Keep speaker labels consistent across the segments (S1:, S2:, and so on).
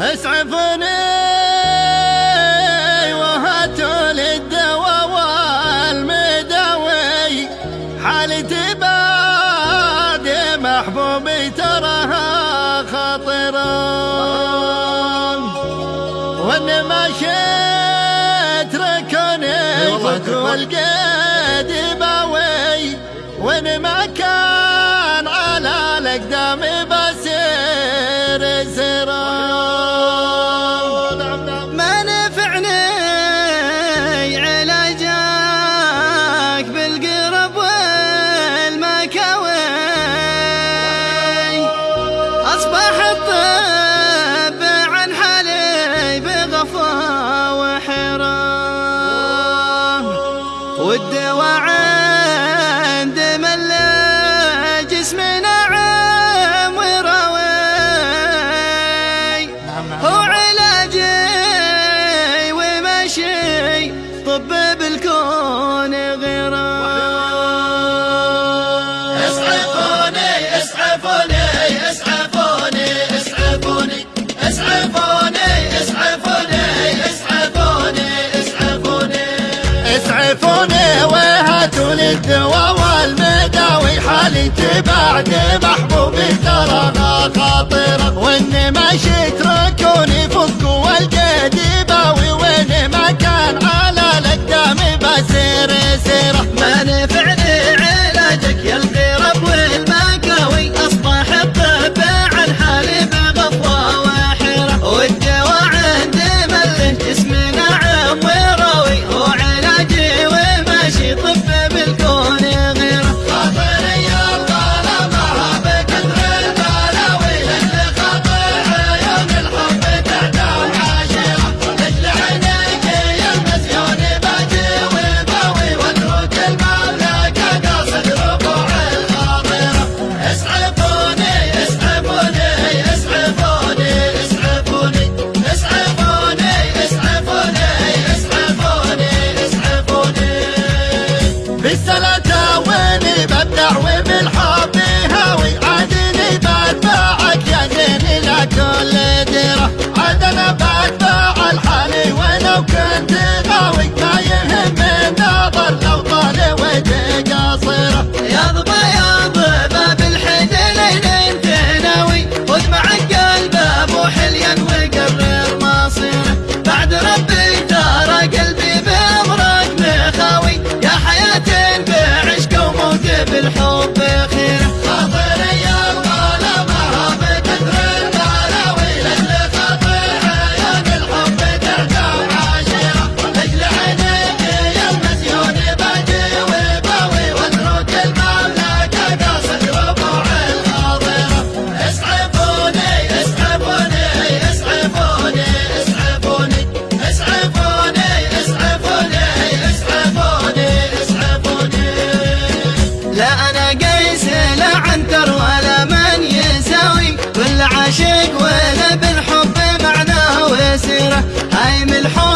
S1: أسعفني وهاتوا للدواء والمداوي حالتي بعد محبوبي تراها خطرة وإن ما شئت ركني أيوة، والقادي باوي. وإن ما كان
S2: والدواعي ولد والمداوي حالي
S1: تبعد بعد محبوبي ترى خاطره وإني ماشي تركوني. Biz sana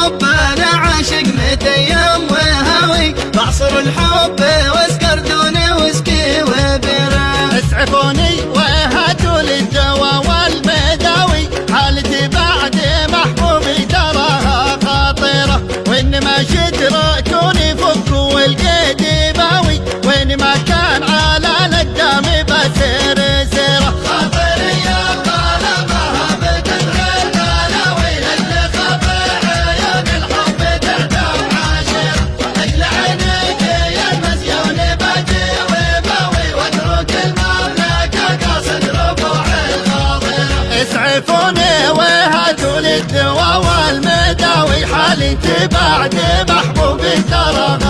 S1: الحب
S2: أنا عاشق متى يوم وهوي بعصر الحب
S1: واسمع حالي بعد محبوبي ترى